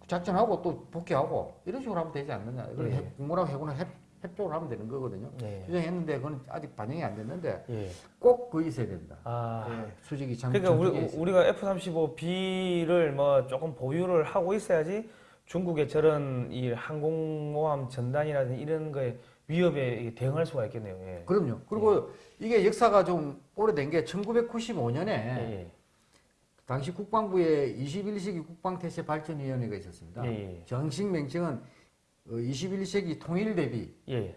작전하고 또 복귀하고 이런 식으로 하면 되지 않느냐. 그리고 예. 해- 공군하고 해군은 협, 협조를 하면 되는 거거든요. 예, 주장했는데 그건 아직 반영이 안 됐는데 예. 꼭 그거 있어야 된다. 아, 예, 수직이 장 그러니까 우리, 우리가 F-35B를 뭐 조금 보유를 하고 있어야지 중국의 저런 이 항공모함 전단이라든지 이런 거에 위협에 대응할 수가 있겠네요. 예. 그럼요. 그리고 이게 역사가 좀 오래된 게 1995년에 예, 당시 국방부에 21세기 국방태세 발전위원회가 있었습니다. 예, 예, 정식 명칭은 어, 21세기 통일 대비 예,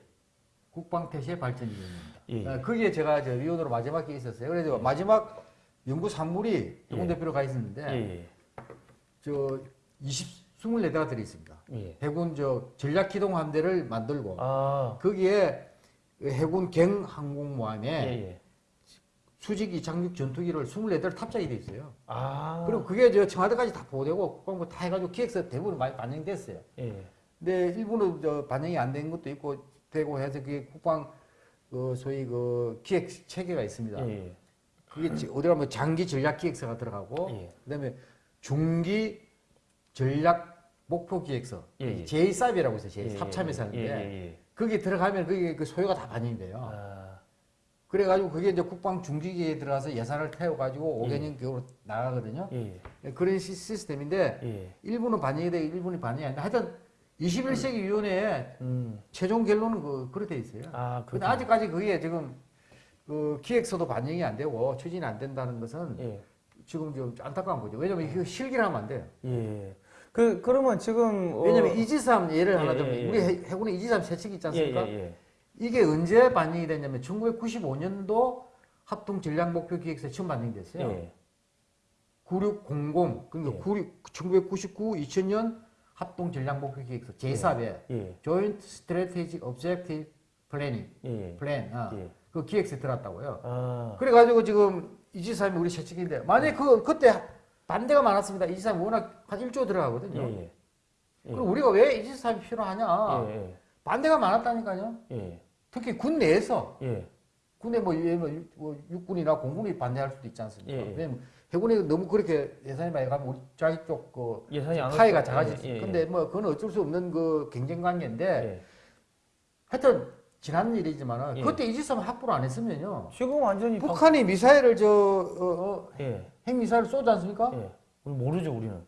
국방태세 발전위원회입니다. 예, 예. 어, 거기에 제가 저 위원으로 마지막에 있었어요. 그래서 마지막 연구 산물이 예. 영훈 대표로 가 있었는데 예, 저 20, 24대가 들어 있습니다. 예. 해군 저 전략 기동 함대를 만들고 아, 거기에 해군 갱 항공모함에 예, 예, 수직이 착륙 전투기를 24대를 탑재하게 돼 있어요. 아. 그리고 그게 저 청와대까지 다 보내고 국방부 다 해가지고 기획서 대부분 많이 반영됐어요. 예. 근데 일부는 저 반영이 안 된 것도 있고 되고 해서 그게 국방 그 소위 그 기획 체계가 있습니다. 예. 그게 지- 어디 가면 장기 전략 기획서가 들어가고 예. 그다음에 중기 전략 목표 기획서 예, 예. 제2삽이라고 있어요. 예, 제3참에서 하는데 예, 예, 예. 거기에 들어가면 그게 그 소요가 다 반영이 돼요. 아. 그래가지고 그게 이제 국방 중기계에 들어가서 예산을 태워가지고 예. 5개년 교로 나가거든요. 예. 그런 시, 시스템인데 예. 일부는 반영이 돼 일부는 반영이 안 돼. 하여튼 21세기 위원회에 음. 최종 결론은 그, 그렇게 돼 있어요. 아, 근데. 아직까지 그게 지금 그 기획서도 반영이 안 되고 추진이 안 된다는 것은 예. 지금 좀 안타까운 거죠. 왜냐면 이거 실기를 하면 안 돼요. 예. 그 그러면 지금 어, 왜냐면 이지삼 예를 예, 하나 예, 들면 예. 우리 해- 해군에 이지삼 세척이 있지 예, 않습니까? 예, 예. 이게 언제 반영이 됐냐면 1995년도 합동 전략 목표 기획서에 처음 반영이 됐어요. 예. 9600 그러니까 예. 96 1999 2000년 합동 전략 목표 기획서 제4배 예. Joint Strategic Objective Planning 예. 플랜 아, 예. 그 기획서에 들어갔다고요. 아. 그래가지고 지금 이지삼이 우리 세척인데 만약에 그 그때 반대가 많았습니다. 이지삼 워낙 한 1조 예. 들어가거든요. 예. 예. 그럼 우리가 왜 이지삼이 필요하냐? 예. 반대가 많았다니까요. 예. 특히 군 내에서 예. 군에 뭐, 뭐 육군이나 공군이 반대할 수도 있지 않습니까? 예, 예. 왜냐면 해군이 너무 그렇게 예산이 많이 가면 우리 자기 쪽그 예산이 안 파이가 없- 작아지지. 예, 예, 근데 뭐 그건 어쩔 수 없는 그 경쟁 관계인데 예. 하여튼 지난 일이지만 은 예. 그때 이지스함 확보를 안 했으면요. 지금 완전히 방- 북한이 미사일을 저 어, 어, 예. 핵미사일을 쏘지 않습니까? 예. 모르죠, 우리는.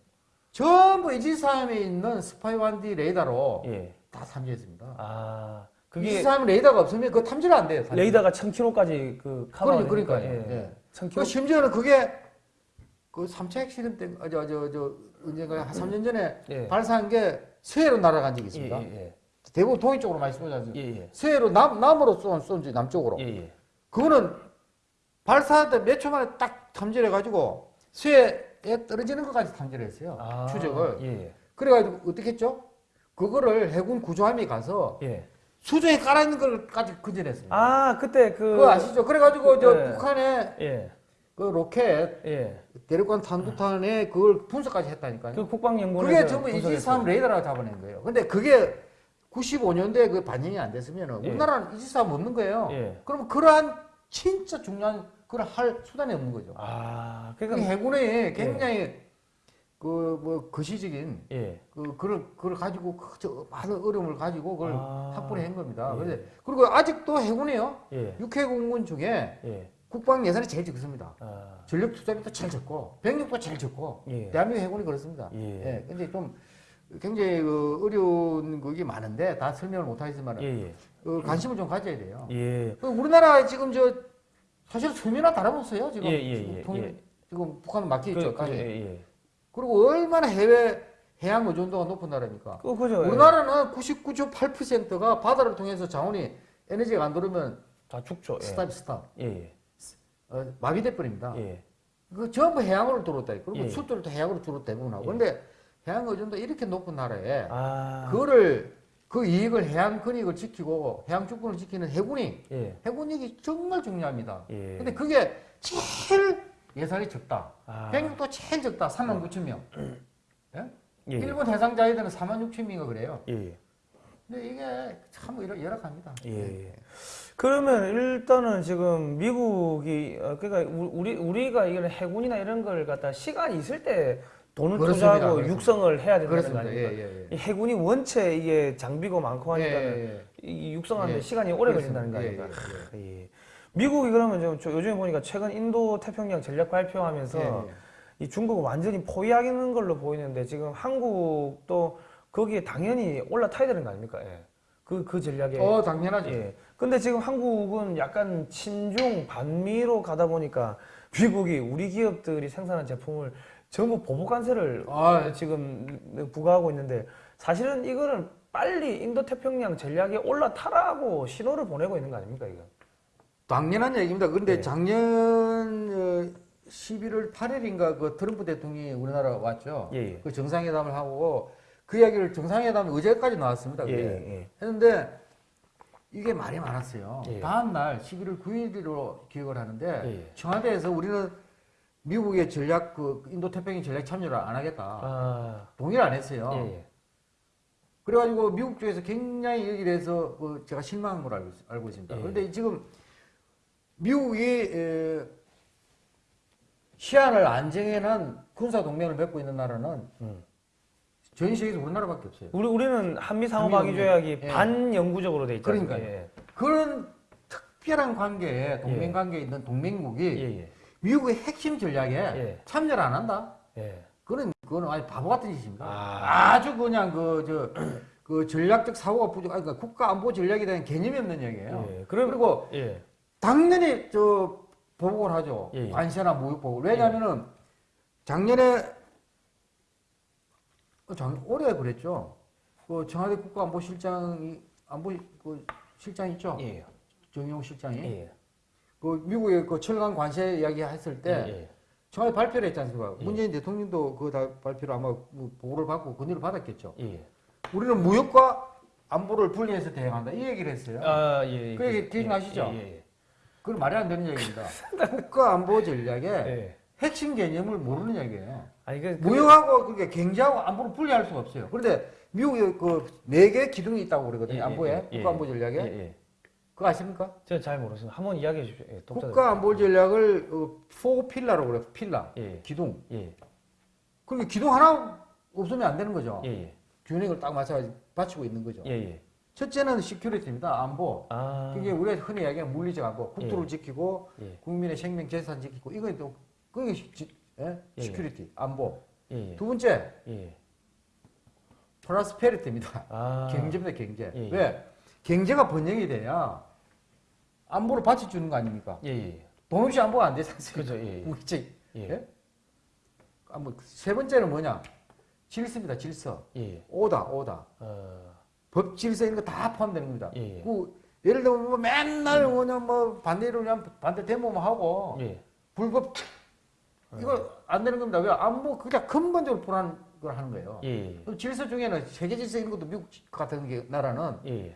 전부 이지스함에 있는 SPY-1D 레이더로 예. 다 탐지했습니다. 아. 그게 이지스함 레이더가 없으면 그거 탐지가 안 돼요. 사실. 레이더가 1000km까지 그 그러니 커버하니까 그러니까요. 예. 예. 그 1000km. 심지어는 그게 그 3차 핵실험 때, 아, 저, 저, 저, 언젠가 한 3년 전에 예. 발사한 게 서해로 날아간 적이 예, 있습니다. 예, 대부분 동해 쪽으로 많이 쏘지 않습니까? 예. 예. 서해로 남, 남으로 쏜, 쏜지 남쪽으로. 예, 예. 그거는 발사할 때 몇 초 만에 딱 탐지를 해가지고 서해에 떨어지는 것까지 탐지를 했어요. 아, 추적을. 예. 그래가지고 어떻게 했죠? 그거를 해군 구조함이 가서 예. 수조에 깔아있는 걸까지 건져냈어요. 아, 그때 그 그거 아시죠? 그래가지고 저 예. 북한의 예. 그 로켓 예. 대륙간 탄두탄에 그걸 분석까지 했다니까요. 그 국방연구원에서 그게 전부. 이지삼 레이더라고 잡아낸 거예요. 근데 그게 95년도에 그 반영이 안 됐으면 예. 우리나라는 이지삼 없는 거예요. 예. 그러면 그러한 진짜 중요한 그걸 할 수단이 없는 거죠. 아, 그 그러니까 해군에 굉장히 그뭐 거시적인 예. 그 그걸 그걸 가지고 그저 많은 어려움을 가지고 그걸 아. 확보를 한 겁니다. 예. 그런데 그리고 아직도 해군이요. 예. 육해공군 중에 예. 국방 예산이 제일 적습니다. 아. 전력 투자비도 제일 적고 병력도 제일 적고 예. 대한민국 해군이 그렇습니다. 예. 예. 근데 좀 굉장히 그 어려운 그게 많은데 다 설명을 못 하겠지만 예. 예. 그 관심을 좀 가져야 돼요. 예. 그 우리나라 지금 저 사실 수면이나 다름없어요. 지금, 예, 예, 지금, 예, 통- 예. 지금 북한 막혀 있죠. 그, 그. 예, 예. 그리고 얼마나 해외 해양 의존도가 높은 나라입니까? 그 그죠. 우리나라는 99.8%가 바다를 통해서 자원이 에너지가 안 들어오면 다 죽죠. 예. stop stop 예. 예. 어, 마비돼 버립니다. 예. 그 전부 해양으로 들어왔다. 그리고 예. 수도도 해양으로 들어 대부분 하고. 예. 근데 해양 의존도 이렇게 높은 나라에 아. 그거를 그 이익을 해양 권익을 지키고 해양 주권을 지키는 해군이 예. 해군력이 정말 중요합니다. 예. 근데 그게 제일 예산이 적다. 아. 병력도 제일 적다. 3만 9천 명. 예? 예. 일본 해상 자위대는 4만 6천 명인가 그래요. 예. 근데 이게 참 열- 열악합니다. 예. 그러면 일단은 지금 미국이 어, 그러니까 우- 우리 우리가 이런 해군이나 이런 걸 갖다 시간이 있을 때 돈을 그렇습니다. 투자하고 그렇습니다. 육성을 해야 된다는 거 그렇습니다. 아닙니까? 예, 예, 예. 이 해군이 원체 이게 장비고 많고 하니까 는 예, 예. 이 육성하는데 예. 시간이 오래. 걸린다는 거 예, 아닙니까? 예, 예. 미국이 그러면 좀 저- 요즘에 보니까 최근 인도 태평양 전략 발표하면서 예, 예. 이 중국을 완전히 포위하는 걸로 보이는데 지금 한국도 거기에 당연히 올라타야 되는 거 아닙니까? 예. 그, 그 전략에. 어, 당연하죠. 예. 근데 지금 한국은 약간 친중 반미로 가다 보니까 미국이 우리 기업들이 생산한 제품을 전부 보복 관세를 아, 지금 부과하고 있는데 사실은 이거는 빨리 인도 태평양 전략에 올라타라고 신호를 보내고 있는 거 아닙니까 이거? 당연한 얘기입니다. 그런데 예. 작년 어, 11월 8일인가 그 트럼프 대통령이 우리나라 왔죠. 예, 예. 그 정상회담을 하고 그 이야기를 정상회담 어제까지 나왔습니다. 예, 그게. 예, 했는데 이게 말이 많았어요. 예. 다음 날 11월 9일로 기억을 하는데 예. 청와대에서 우리는 미국의 전략 그 인도 태평양 전략 참여를 안 하겠다 아, 동의를 안 했어요. 예, 예. 그래가지고 미국 쪽에서 굉장히 여기에 대해서 그 제가 실망한 걸 알고, 있- 알고 있습니다. 예. 그런데 지금 미국이 에, 시한을 안 정해놓은 군사 동맹을 맺고 있는 나라는 음. 전 세계에서 우리나라밖에 없어요. 우리 우리는 한미 상호 한미 방위 조약이 예. 반영구적으로 돼 있잖아요. 그러니까요. 예. 그런 특별한 관계에 동맹 예. 관계에 있는 동맹국이 예, 예. 미국의 핵심 전략에 예. 참여를 안 한다? 예. 그거는 그거는 아주 바보 같은 짓입니다. 아. 아. 주 그냥 그 저 그 전략적 사고가 부족, 그러니까 국가 안보 전략에 대한 개념이 없는 얘기예요. 예. 그럼 그리고 예. 당연히 저 보복을 하죠. 예, 예. 관세나 모욕 보복. 왜냐하면은 작년에 어, 작 올해 그랬죠. 그 청와대 국가안보실장이 안보 그 실장 있죠. 예. 정용 실장이 예. 그 미국의 그 철강 관세 이야기 했을 때 예. 청와대 발표를 했지 않습니까? 예. 문재인 대통령도 그 다 발표를 아마 뭐 보고를 받고 건의를 받았겠죠. 예. 우리는 무역과 안보를 분리해서 대응한다 이 얘기를 했어요. 아, 예. 예. 그 얘기 기억나시죠? 예, 예. 그건 말이 안 되는 얘기입니다. 국가 안보 전략에 예. 예. 핵심 개념을 모르는 얘기예요. 아니 그 무역하고 그게 경제하고 안보를 분리할 수가 없어요. 그런데 미국에 그 네 개 기둥이 있다고 그러거든요. 예, 안보에 예, 예. 국가 안보 전략에 예, 예. 그거 아십니까? 저는 잘 모르겠습니다. 한번 이야기해 주십시오. 예. 국가 안보 전략을 어, 포 필라라고 그래요. 필라 예. 기둥. 예. 그러면 기둥 하나 없으면 안 되는 거죠. 예, 예. 균형을 딱 맞춰 받치고 있는 거죠. 예, 예. 첫째는 security입니다. 안보. 아. 그게 우리가 흔히 이야기하는 물리적 안보, 국토를 예. 지키고 예. 국민의 생명 재산 지키고 이거 또 그게 시, 지- 예? 예. security 안보. 예, 예. 두 번째 예. prosperity입니다. 아. 경제입니다, 경제. 예, 예. 왜? 경제가 번영이 돼야 안보를 받쳐주는 거 아닙니까? 예, 예. 돈 없이 안보가 안 되지 않습니까? 그죠. 예. 예. 우리 제- 예. 예? 안보 세 번째는 뭐냐? 질서입니다, 질서. 예. 오다, 오다. 어. 법 질서 이런 거 다 포함되는 겁니다. 예, 예. 그 예를 들면 뭐 맨날 뭐냐 뭐 반대로 그냥 반대 데모만 하고 예. 불법 이거 안 되는 겁니다. 왜 안보 그냥 근본적으로 불안한 걸 하는 거예요. 예. 예. 그 질서 중에는 세계 질서 이런 것도 미국 같은 게 나라는 예. 예.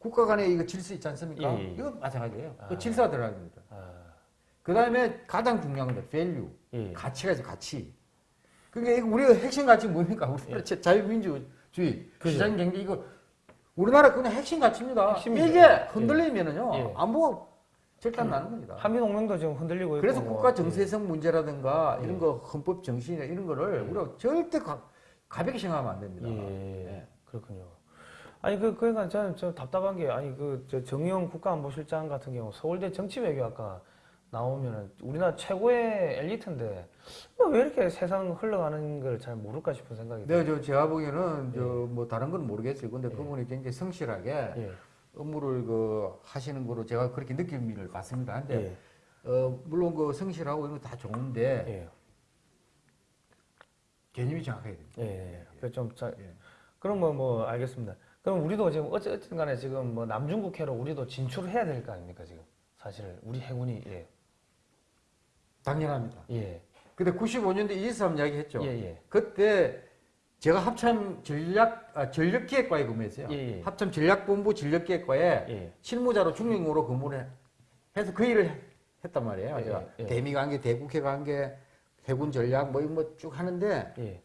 국가 간의 이거 질서 있지 않습니까? 예, 예. 이거 마찬가지예요. 아. 그 질서가 들어가야 됩니다. 아. 그 다음에 가장 중요한 건 value, 예. 가치가 있어 가치. 이거 우리가 핵심 가치 뭡니까? 우리나라 자- 자유민주주의, 예. 그죠. 시장 경제 이거 우리나라 그냥 핵심 가치입니다. 핵심이죠. 이게 예. 흔들리면은요 예. 안보가 절단 나는 겁니다. 한미 동맹도 지금 흔들리고 있고. 그래서 뭐. 국가 정세성 문제라든가 예. 이런 거 헌법 정신이나 이런 거를 예. 우리가 절대 가, 가볍게 생각하면 안 됩니다. 예. 예. 그렇군요. 아니 그 그러니까 저는 좀 답답한 게 아니 그 저 정의용 국가안보실장 같은 경우 서울대 정치외교학과 나오면은 우리나라 최고의 엘리트인데 뭐왜 이렇게 세상 흘러가는 걸 잘 모를까 싶은 생각이 네, 저 제가 보기에는 예. 저뭐 다른 건 모르겠어요. 근데 예. 그분이 굉장히 성실하게 예. 업무를 그 하시는 거로 제가 그렇게 느낌을 받습니다. 근데 예. 어, 물론 그 성실하고 이런 거 다 좋은데 예. 개념이 정확해야 됩니다. 예. 그좀 자, 예. 그럼 뭐뭐 알겠습니다. 그럼 우리도 지금 어쨌든 간에 지금 뭐 남중국해로 우리도 진출을 해야 될 거 아닙니까 지금 사실 우리 해군이 예. 당연합니다. 예. 근데 95년도 이지삼 이야기 했죠. 예, 예. 그때 제가 합참 전략 아, 전력기획과에 근무했어요. 예, 예. 합참 전략본부 전력기획과에 예. 실무자로 중령으로 근무를 해서 그 일을 했단 말이에요. 예, 제가 예, 예. 대미 관계, 대국회 관계, 해군 전략 뭐 이런 거쭉 하는데 예.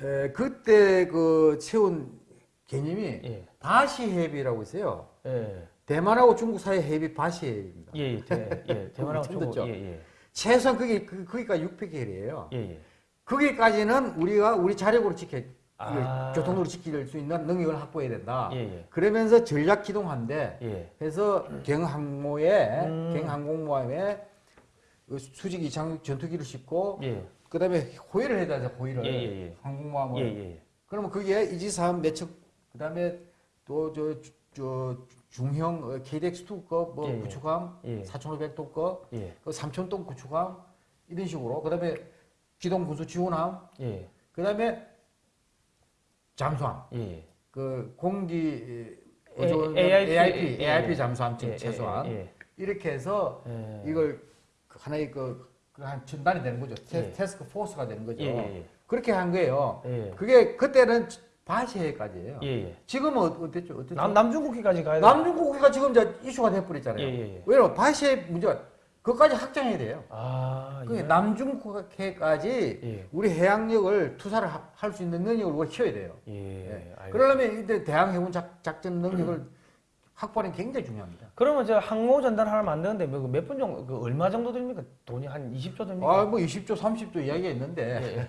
에, 그때 그 세운 개념이 예. 바시 해비라고 있어요. 예. 대만하고 중국 사이 해비 바시 해비입니다. 예. 예. 대, 예. 대만하고 중국 듣죠? 예. 예. 최소한 그게 그, 거기까지 600개이에요. 예. 예. 거기까지는 우리가 우리 자력으로 지켜 아. 교통으로 지킬 수 있는 능력을 확보해야 된다. 예. 예. 그러면서 전략 기동한데 예. 해서 경항모에 음. 경항공모함에 그 수직 이착륙 전투기를 싣고 예. 그다음에 호위를 해야 되죠 호위를 예, 예, 예. 항공모함을 예. 예. 그러면 거기에 이지삼 매척 그 다음에 또저 저 중형 어, KDX2급 뭐 예, 예. 구축함 예. 4,500톤급 예. 그 3,000톤 구축함 이런 식으로 그다음에 기동 군수 지원함 예. 그다음에 잠수함 예. 그 공기 어조원 AIP, AIP 예, AIP 예. 잠수함 예, 최소한 예. 이렇게 해서 예. 이걸 그 하나의 그한 전단이 되는 거죠. 테, 예. 테스크 포스가 되는 거죠. 그렇게 한 거예요. 예. 그게 그때는 바시해까지예요. 예, 예. 지금은 어- 어땠죠? 어땠죠? 남, 남중국해까지 가야 돼. 남중국해가 지금 이제 이슈가 돼버렸잖아요. 예, 예, 예. 왜냐면 바시해 문제가 그것까지 확정해야 돼요. 아, 그게 예. 남중국해까지 예. 우리 해양력을 투사를 할 수 있는 능력을 우리가 키워야 돼요. 예. 예. 그러려면 이때 대항 해군 작, 작전 능력을 게 굉장히 중요합니다. 그러면 저 항모 전단 하나 만드는데 뭐몇분 정도, 그 얼마 정도 됩니까? 돈이 한 20조 됩니까? 아, 뭐 20조, 30조 이야기가 있는데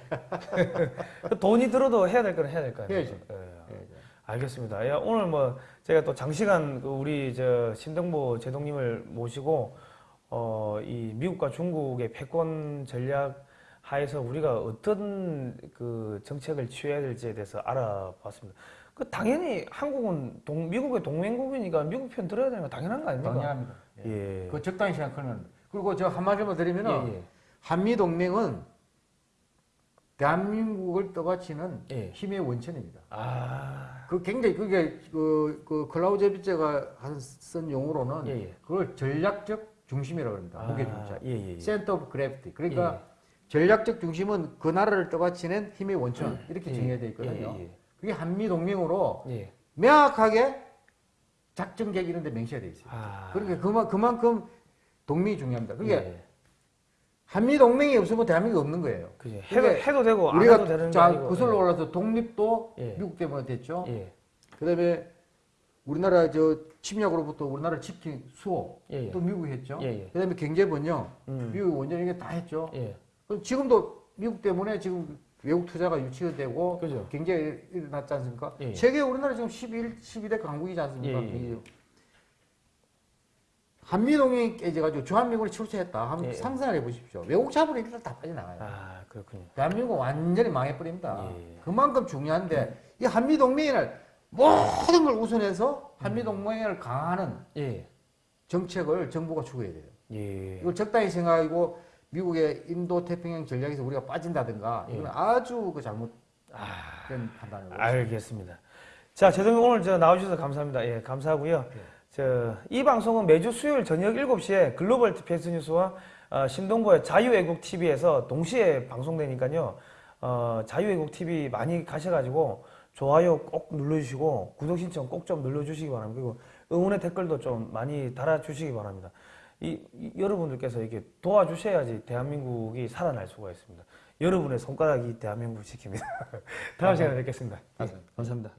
그 돈이 들어도 해야 될 건 해야 될거 아니에요? 해야죠. 예. 예. 알겠습니다. 야, 오늘 뭐 제가 또 장시간 그 우리 저 신동보 제동님을 모시고 어, 이 미국과 중국의 패권 전략 하에서 우리가 어떤 그 정책을 취해야 될지에 대해서 알아봤습니다. 그 당연히 한국은 동, 미국의 동맹국이니까 미국 편 들어야 되는 거 당연한 거 아닙니까? 당연합니다. 예. 그 적당히 생각하면 그리고 저 한마디만 드리면은 예, 예. 한미 동맹은 대한민국을 떠받치는 예. 힘의 원천입니다. 아, 그 굉장히 그게 그, 그 클라우제비츠가 쓴 용어로는 예, 예. 그걸 전략적 중심이라고 합니다. 무게 아, 중심. 예, 예. center of gravity. 그러니까 예. 전략적 중심은 그 나라를 떠받치는 힘의 원천 이렇게 예, 정의되어 있거든요. 예, 예, 그게 한미 동맹으로 예. 명확하게 작전 계획 이런 데 명시가 되어 있어요. 아, 그러니까 그만, 그만큼 동맹이 중요합니다. 그게 예. 한미 동맹이 없으면 대한민국이 없는 거예요. 그게 해도, 해도 되고 안 해도 되는 우리가 게자 아니고. 구슬로 올라서 독립도 예. 미국 때문에 됐죠. 예. 그다음에 우리나라 저 침략으로부터 우리나라를 지킨 수호 예, 예. 또 미국이 했죠. 예, 예. 그다음에 경제 번영 음. 미국이 원전 이게 다 했죠. 예. 그럼 지금도 미국 때문에 지금 외국 투자가 유치가 되고 그죠. 경제가 일어났지 않습니까? 예, 예. 세계 우리나라 지금 11, 12대 강국이지 않습니까? 예, 예, 예. 한미동맹이 깨져가지고 주한미군이 출세했다. 한번 예, 예. 상상을 해보십시오. 외국 자본이 일단 다 빠져나가요. 아, 그렇군요. 대한민국 완전히 망해버립니다. 예. 그만큼 중요한데 이 한미동맹을 모든 걸 우선해서 한미동맹을 강화하는 예. 정책을 정부가 추구해야 돼요. 예. 이걸 적당히 생각하고 미국의 인도 태평양 전략에서 우리가 빠진다든가 예. 이건 아주 그 잘못된 아, 판단이고 알겠습니다. 자, 제독님 오늘 저 나와주셔서 감사합니다. 예, 감사하고요. 저, 이 방송은 매주 수요일 저녁 7시에 글로벌 디펜스 뉴스와 어, 신동보의 자유애국 TV에서 동시에 방송되니까요. 어, 자유애국 TV 많이 가셔가지고 좋아요 꼭 눌러주시고 구독 신청 꼭 좀 눌러주시기 바랍니다. 그리고 응원의 댓글도 좀 많이 달아주시기 바랍니다. 이, 이- 여러분들께서 이렇게 도와주셔야지 대한민국이 살아날 수가 있습니다. 여러분의 손가락이 대한민국을 지킵니다. 다음 시간에 뵙겠습니다. 예, 감사합니다.